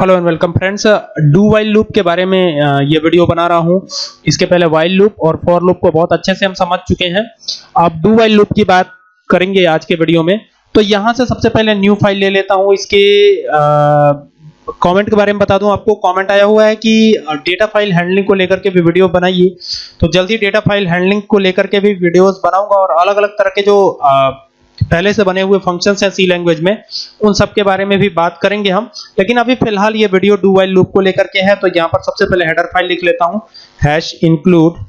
Hello and welcome friends do while loop के बारे में ये वीडियो बना रहा हूँ। इसके पहले वाइल लूप और फॉर लूप को बहुत अच्छे से हम समझ चुके हैं। अब डू वाइल लूप की बात करेंगे आज के वीडियो में। तो यहाँ से सबसे पहले न्यू फ़ाइल ले लेता हूँ। इसके कमेंट के बारे में बता दूँ। आपको कमेंट आया हुआ है कि डेटा फ़ाइल हैंडलिंग को लेकर के भी वीडियो बनाइए। तो जल्दी डेटा फ़ाइल हैंडलिंग को लेकर के भी वीडियोस बनाऊँगा और अलग अलग तरह के जो अ, पहले से बने हुए फ़ंक्शंस हैं सी लैंग्वेज में, उन सब के बारे में भी बात करेंगे हम। लेकिन अभी फ़िलहाल ये वीडियो डू वाइल लूप को लेकर के है तो यहाँ पर सबसे पहले हेडर फ़ाइल लिख लेता हूँ। हैश इंक्लूड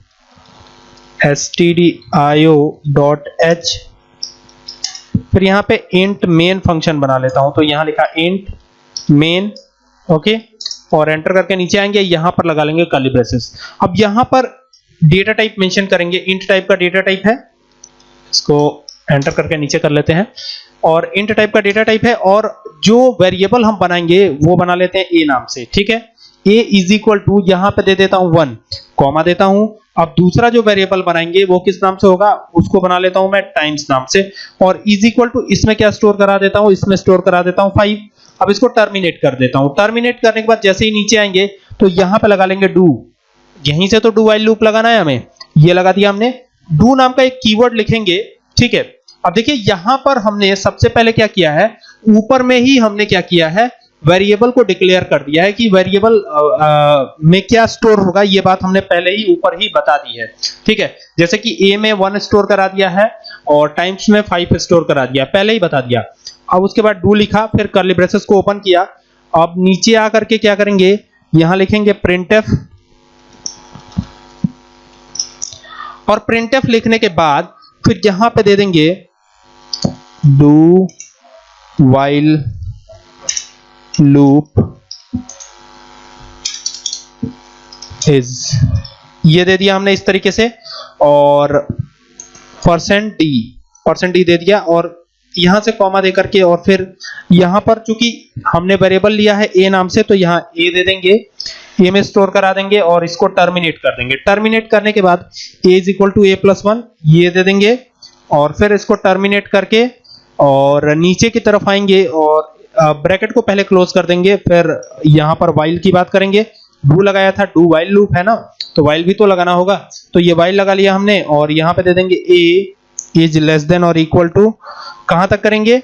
stdio.h फिर यहाँ पे इंट मेन फ़ंक्शन बना लेता हूँ तो यहाँ लिखा इंट मेन ओके और एंटर करके नीचे आएँगे, यहाँ पर लगा लेंगे कर्ली ब्रेसेस अब यहाँ पर डेटा टाइप मेंशन करेंगे। इंट टाइप का डेटा टाइप है, इसको एंटर करके नीचे कर लेते हैं। और इंट टाइप का डेटा टाइप है और जो वेरिएबल हम बनाएँगे, वो बना लेते हैं ए नाम से, ठीक है? ए इज़ इक्वल टू यहाँ पे दे देता हूँ वन कॉमा देता हूँ। अब दूसरा जो वेरिएबल बनाएँगे, वो किस नाम से होगा? उसको बना लेता हूँ मैं टाइम्स नाम से। और इज़ इक्वल टू इसमें क्या स्टोर करा देता हूँ? इसमें स्टोर करा देता हूँ फाइव अब इसको टर्मिनेट कर देता हूँ। टर्मिनेट करने के बाद जैसे ही नीचे आएँगे तो यहाँ पे लगा लेंगे डू यहीं से तो डू वाइल लूप लगाना है हमें। ये लगा दिया हमने। डू नाम का एक कीवर्ड लिखेंगे, ठीक है? अब देखिए, यहाँ पर हमने सबसे पहले क्या किया है? ऊपर में ही हमने क्या किया है? वेरिएबल को डिक्लेयर कर दिया है कि वेरिएबल में क्या स्टोर होगा, ये बात हमने पहले ही ऊपर ही बता दी है। ठीक है? जैसे कि ए में वन स्टोर करा दिया है और टाइम्स में फाइव स्टोर करा दिया। पहले ही बता दिया। अब उसके बाद डू लिखा, फिर कर्ली ब्रेसेस को ओपन किया। अब नीचे आकर के क्या करेंगे? यहाँ लिखेंगे printf और printf लिखने के बाद फिर यहाँ पे दे देंगे डू वाइल लूप इज़ ये दे दिया हमने इस तरीके से, और परसेंट डी परसेंट डी दे दिया, और यहाँ से कॉमा दे करके, और फिर यहाँ पर चूँकि हमने वेरिएबल लिया है ए नाम से तो यहाँ ए दे देंगे। ए में स्टोर करा देंगे और इसको टर्मिनेट कर देंगे। टर्मिनेट करने के बाद a is equal to a plus one ये दे देंगे और फिर इसको टर्मिनेट करके और नीचे की तरफ़ आएँगे और ब्रैकेट को पहले क्लोज कर देंगे, फिर यहाँ पर वाइल की बात करेंगे। डू लगाया था डू वाइल लूप है ना? तो वाइल भी तो लगाना होगा। तो ये वाइल लगा लिया हमने और यहाँ पे दे देंगे ए इज़ लेस देन और इक्वल टू कहाँ तक करेंगे?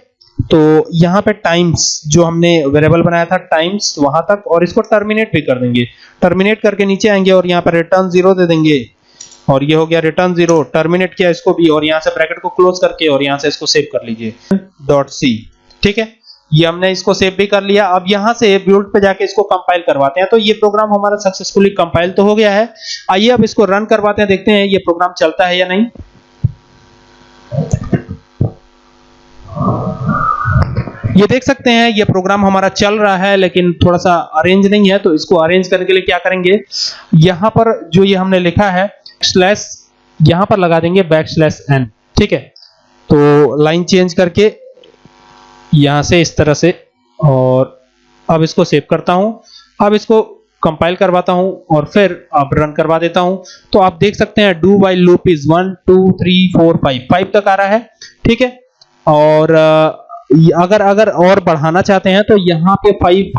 तो यहाँ पे टाइम्स जो हमने वेरिएबल बनाया था टाइम्स वहाँ तक और इसको टर्मिनेट भी कर देंगे। टर्मिनेट करके नीचे आएँगे और यहाँ पर रिटर्न ज़ीरो दे देंगे। और ये हो गया रिटर्न ज़ीरो टर्मिनेट किया इसको भी और यहाँ से ब्रैकेट को क्लोज करके और यहाँ से इसको सेव कर लीजिए। डॉट सी ठीक है? ये हमने इसको सेव भी कर लिया। अब यहाँ से बिल्ड पे जाके इसको कंपाइल करवाते हैं। तो ये प्रोग्राम हमारा सक्सेसफुली कंपाइल तो हो गया है। आइए अब इसको रन करवाते हैं। देखते हैं ये प्रोग्राम चलता है या नहीं। ये देख सकते हैं, ये प्रोग्राम हमारा चल रहा है, लेकिन थोड़ा सा अरेंज नहीं है तो इसको अरेंज करने के लिए क्या करेंगे? यहाँ पर जो ये हमने लिखा है स्लैश यहाँ पर लगा देंगे बैक स्लैश एन ठीक है? तो लाइन चेंज करके यहाँ से इस तरह से, और अब इसको सेव करता हूँ। अब इसको कंपाइल करवाता हूँ, और फिर अब रन करवा देता हूँ। तो आप देख सकते हैं डू वाइल लूप इज़ 1 2 3 4 5 5 तक आ रहा है, ठीक है? और अगर अगर और बढ़ाना चाहते हैं तो यहाँ पे फाइव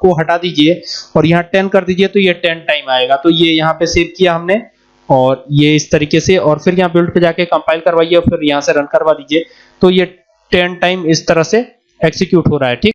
को हटा दीजिए और यहाँ टेन कर दीजिए तो ये टेन टाइम आएगा। तो ये यहाँ पे सेव किया हमने और ये इस तरीके से और फिर यहाँ बिल्ड पे जाके कंपाइल करवाइए और फिर यहाँ से रन करवा दीजिए। तो ये टेन टाइम इस तरह से एक्सिक्यूट हो रहा है, ठीक?